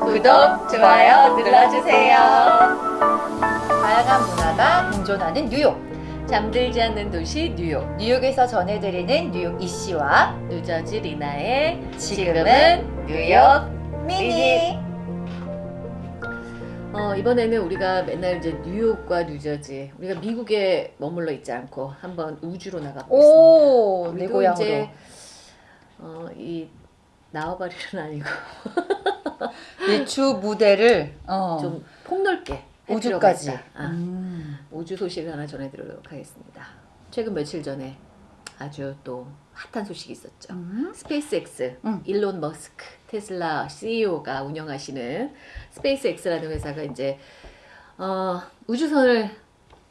구독, 좋아요 눌러주세요. 다양한 문화가 공존하는 뉴욕. 잠들지 않는 도시 뉴욕. 뉴욕에서 전해드리는 뉴욕 이씨와 뉴저지 리나의 지금은 뉴욕 미니. 어, 이번에는 우리가 맨날 이제 뉴욕과 뉴저지 우리가 미국에 머물러 있지 않고 한번 우주로 나가고 있습니다. 오, 내 고향으로. 이 나와바리는 아니고 이주 무대를 어, 좀 폭넓게 우주까지. 아, 음. 우주 소식을 하나 전해드리도록 하겠습니다. 최근 며칠 전에 아주 또 핫한 소식이 있었죠. 음. 스페이스X 음. 일론 머스크 테슬라 CEO가 운영하시는 스페이스X라는 회사가 이제 어, 우주선을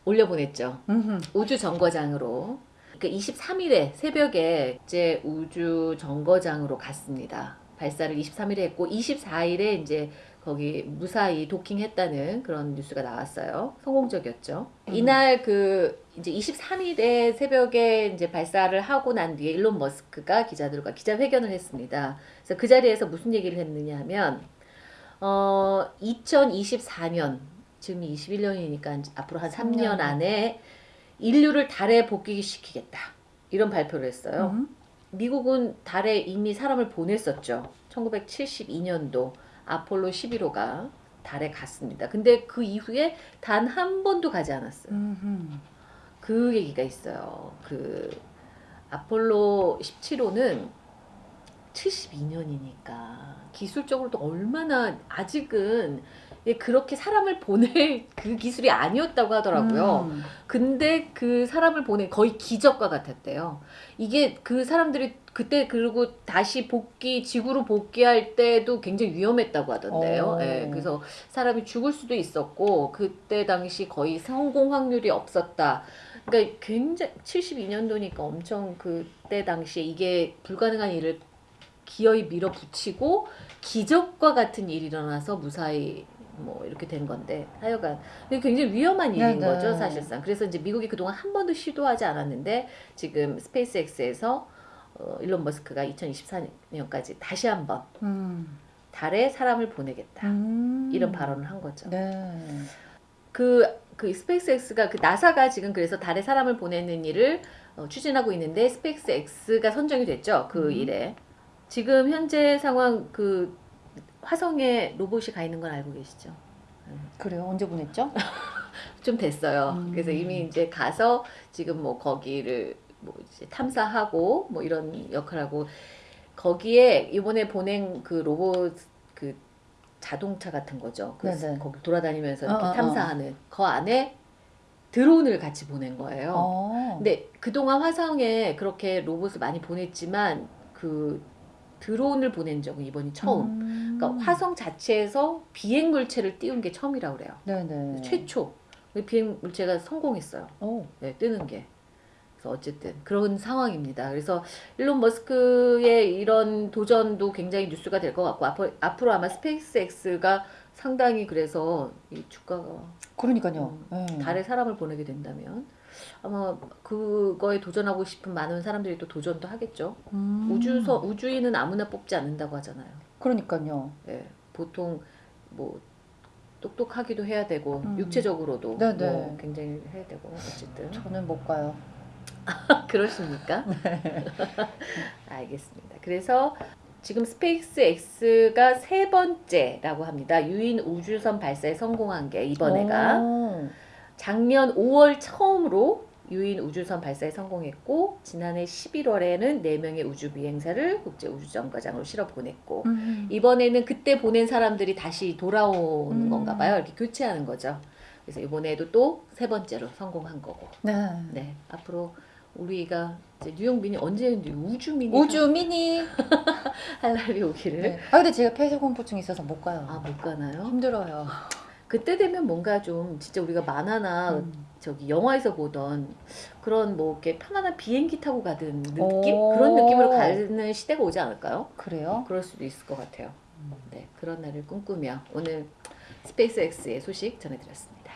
올려보냈죠. 음흠. 우주 정거장으로. 그 23일에 새벽에 이제 우주 정거장으로 갔습니다. 발사를 23일에 했고 24일에 이제 거기 무사히 도킹했다는 그런 뉴스가 나왔어요. 성공적이었죠. 음. 이날 그 이제 23일에 새벽에 이제 발사를 하고 난 뒤에 일론 머스크가 기자들과 기자회견을 했습니다. 그래서 그 자리에서 무슨 얘기를 했느냐 하면 어 2024년 지금이 21년이니까 앞으로 한 3년 삼 년. 안에 인류를 달에 복귀시키겠다. 이런 발표를 했어요. 음. 미국은 달에 이미 사람을 보냈었죠. 1972년도 아폴로 11호가 달에 갔습니다. 근데 그 이후에 단 한 번도 가지 않았어요. 음흠. 그 얘기가 있어요. 그 아폴로 17호는 72년이니까 기술적으로도 얼마나 아직은 예, 그렇게 사람을 보낼 그 기술이 아니었다고 하더라고요. 음. 근데 그 사람을 보낸 거의 기적과 같았대요. 이게 그 사람들이 그때 그리고 다시 복귀 지구로 복귀할 때도 굉장히 위험했다고 하던데요. 오. 예, 그래서 사람이 죽을 수도 있었고 그때 당시 거의 성공 확률이 없었다. 그러니까 굉장히 72년도니까 엄청 그때 당시에 이게 불가능한 일을 기어이 밀어붙이고 기적과 같은 일이 일어나서 무사히 뭐 이렇게 된 건데 하여간 굉장히 위험한 일인 네네. 거죠 사실상 그래서 이제 미국이 그동안 한 번도 시도하지 않았는데 지금 스페이스X에서 어, 일론 머스크가 2024년까지 다시 한번 음. 달에 사람을 보내겠다 음. 이런 발언을 한 거죠. 네. 그, 그 스페이스X가 그 나사가 지금 그래서 달에 사람을 보내는 일을 어, 추진하고 있는데 스페이스X가 선정이 됐죠 그 음. 일에 지금 현재 상황 그 화성에 로봇이 가 있는 건 알고 계시죠? 그래요. 언제 보냈죠? 좀 됐어요. 음. 그래서 이미 이제 가서 지금 뭐 거기를 뭐 탐사하고 뭐 이런 역할하고 거기에 이번에 보낸 그 로봇 그 자동차 같은 거죠. 그 네네. 거기 돌아다니면서 이렇게 어, 어, 어. 탐사하는 그 안에 드론을 같이 보낸 거예요. 어. 근데 그동안 화성에 그렇게 로봇을 많이 보냈지만 그 드론을 보낸 적은 이번이 처음. 음. 그러니까 화성 자체에서 비행 물체를 띄운 게 처음이라고 그래요. 네네. 최초 그 비행 물체가 성공했어요. 오. 네, 뜨는 게. 그래서 어쨌든 그런 상황입니다. 그래서 일론 머스크의 이런 도전도 굉장히 뉴스가 될 것 같고 앞으로, 앞으로 아마 스페이스X가 상당히 그래서 이 주가가 그러니까요. 음, 네. 달에 사람을 보내게 된다면 아마 그거에 도전하고 싶은 많은 사람들이 또 도전도 하겠죠. 음. 우주서 우주인은 아무나 뽑지 않는다고 하잖아요. 그러니까요. 예, 보통 뭐 똑똑하기도 해야 되고 음. 육체적으로도 네네. 뭐 굉장히 해야 되고 어쨌든 저는 못 가요. 그러십니까? 알겠습니다. 그래서 지금 스페이스 X가 세 번째라고 합니다. 유인 우주선 발사에 성공한 게 이번에가 오. 작년 5월 처음으로 유인 우주선 발사에 성공했고 지난해 11월에는 4명의 우주 비행사를 국제 우주정거장으로 실어 보냈고 음. 이번에는 그때 보낸 사람들이 다시 돌아오는 음. 건가 봐요. 이렇게 교체하는 거죠. 그래서 이번에도 또 세 번째로 성공한 거고. 네. 네. 앞으로 우리가 이제 뉴욕 미니 언제 우주 미니 우주 미니. 할 날이 오기를 네. 아 근데 제가 폐쇄 공포증 있어서 못 가요. 아 못 가나요? 힘들어요. 그때 되면 뭔가 좀 진짜 우리가 만화나 음. 저기 영화에서 보던 그런 뭐 이렇게 편안한 비행기 타고 가는 느낌 오. 그런 느낌으로 가는 시대가 오지 않을까요? 그래요? 그럴 수도 있을 것 같아요. 음. 네 그런 날을 꿈꾸며 오늘 스페이스X의 소식 전해드렸습니다.